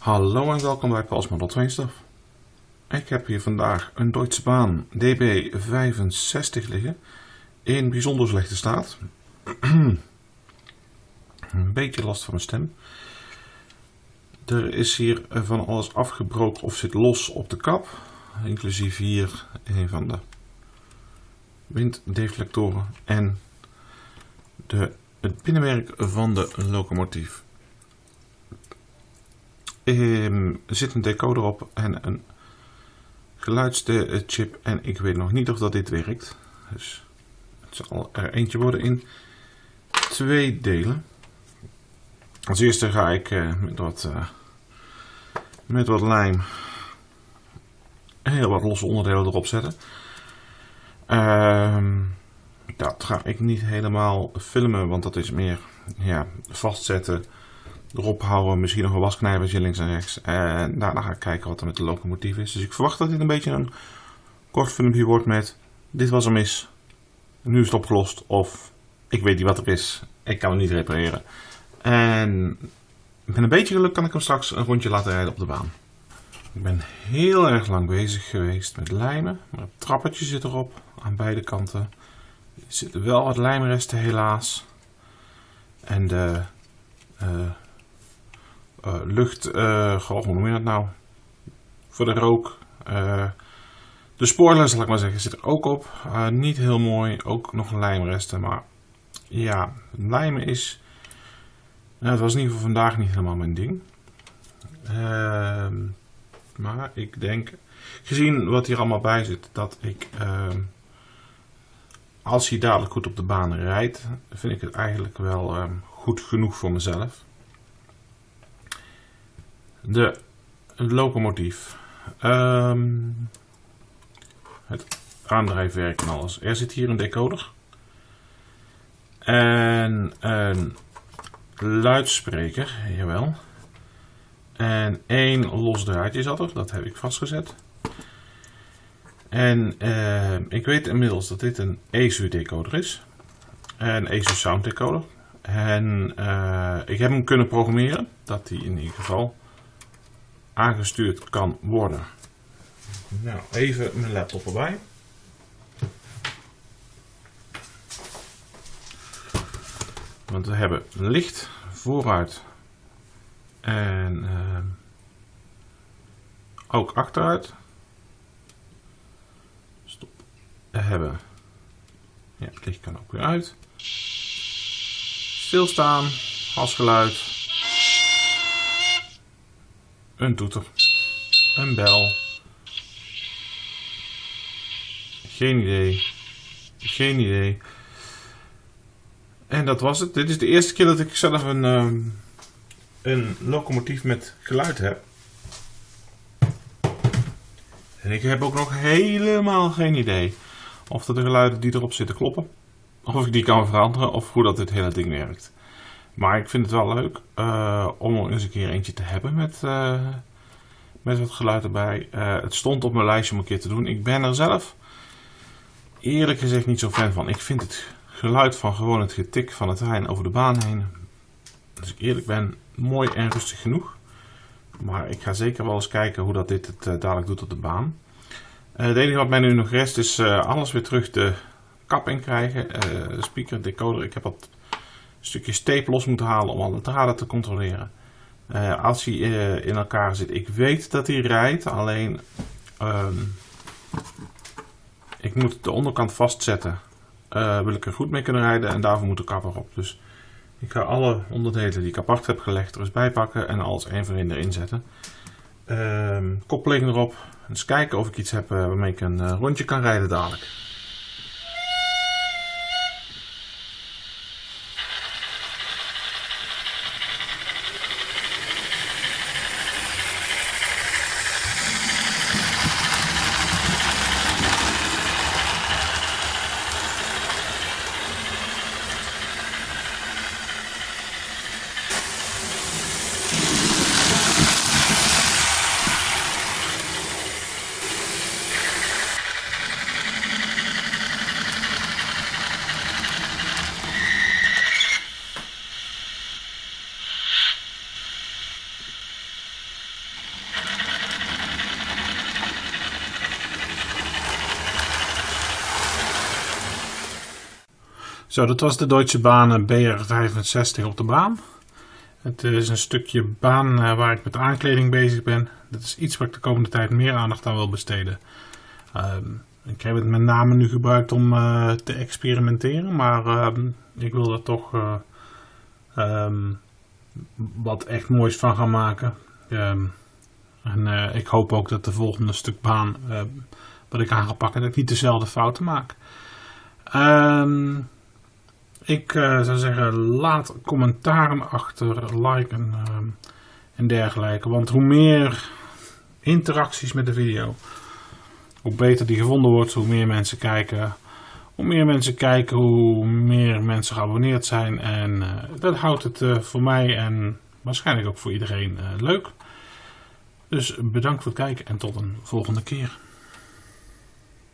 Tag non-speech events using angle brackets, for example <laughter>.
Hallo en welkom bij Paul's Model Train Stuff. Ik heb hier vandaag een Deutsche Bahn DB65 liggen in bijzonder slechte staat. <clears throat> een beetje last van mijn stem. Er is hier van alles afgebroken of zit los op de kap, inclusief hier een van de winddeflectoren en de, het binnenwerk van de locomotief. Ehm, er zit een decoder op en een geluidschip en ik weet nog niet of dat dit werkt. Dus het zal er eentje worden in twee delen. Als eerste ga ik uh, met, wat, uh, met wat lijm heel wat losse onderdelen erop zetten. Uh, dat ga ik niet helemaal filmen, want dat is meer ja, vastzetten erop houden. Misschien nog een wasknijpertje links en rechts. En daarna ga ik kijken wat er met de locomotief is. Dus ik verwacht dat dit een beetje een kort filmpje wordt met... Dit was er mis. Nu is het opgelost. Of ik weet niet wat er is. Ik kan het niet repareren. En met een beetje geluk kan ik hem straks een rondje laten rijden op de baan. Ik ben heel erg lang bezig geweest met lijmen. Maar het trappetje zit erop aan beide kanten. Er zitten wel wat lijmresten helaas. En de... Uh, uh, lucht, uh, goh, hoe noem je dat nou? Voor de rook. Uh, de spoiler, zal ik maar zeggen, zit er ook op. niet heel mooi, ook nog lijmresten, maar ja, lijmen is, het was in ieder geval vandaag niet helemaal mijn ding. Ehm, maar ik denk, gezien wat hier allemaal bij zit, dat ik, ehm, als hij dadelijk goed op de baan rijdt, vind ik het eigenlijk wel ehm, goed genoeg voor mezelf de locomotief. Um, het aandrijfwerk en alles. Er zit hier een decoder. En een luidspreker, jawel. En één los draadje zat er, dat heb ik vastgezet. En uh, ik weet inmiddels dat dit een ESU decoder is. Een ESU sound decoder. En uh, ik heb hem kunnen programmeren, dat hij in ieder geval aangestuurd kan worden. Nou, even mijn laptop erbij. Want we hebben licht vooruit en uh, ook achteruit. Stop. We hebben, ja, het licht kan ook weer uit. Stilstaan, gasgeluid. Een toeter. Een bel. Geen idee. Geen idee. En dat was het. Dit is de eerste keer dat ik zelf een, um, een locomotief met geluid heb. En ik heb ook nog helemaal geen idee of de geluiden die erop zitten kloppen. Of ik die kan veranderen of hoe dat dit hele ding werkt. Maar ik vind het wel leuk uh, om er eens een keer eentje te hebben met, uh, met wat geluid erbij. Uh, het stond op mijn lijstje om een keer te doen. Ik ben er zelf eerlijk gezegd niet zo fan van. Ik vind het geluid van gewoon het getik van het trein over de baan heen, als ik eerlijk ben, mooi en rustig genoeg. Maar ik ga zeker wel eens kijken hoe dat dit het dadelijk doet op de baan. het enige wat mij nu nog rest is alles weer terug de kap in krijgen. speaker, decoder, ik heb wat stukjes tape los moeten halen om alle draden te controleren. Uh, als hij uh, in elkaar zit, ik weet dat hij rijdt, alleen um, ik moet de onderkant vastzetten. Uh, wil ik er goed mee kunnen rijden en daarvoor moet de kapper op. Dus ik ga alle onderdelen die ik apart heb gelegd er eens bij pakken en alles één voor één erin zetten. Um, koppeling erop. Eens kijken of ik iets heb waarmee ik een rondje kan rijden dadelijk. Zo, dat was de Deutsche Bahn BR65 op de baan. Het is een stukje baan eh, waar ik met aankleding bezig ben. Dat is iets waar ik de komende tijd meer aandacht aan wil besteden. Ehm, ik heb het met name nu gebruikt om eh, te experimenteren, maar ehm, ik wil er toch eh, ehm, wat echt moois van gaan maken. en ik hoop ook dat de volgende stuk baan wat ik aan ga pakken, dat ik niet dezelfde fouten maak. Ik uh, zou zeggen, laat commentaren achter, liken uh, en dergelijke. Want hoe meer interacties met de video, hoe beter die gevonden wordt, hoe meer mensen kijken. Hoe meer mensen kijken, hoe meer mensen geabonneerd zijn. En uh, dat houdt het voor mij en waarschijnlijk ook voor iedereen leuk. Dus bedankt voor het kijken en tot een volgende keer.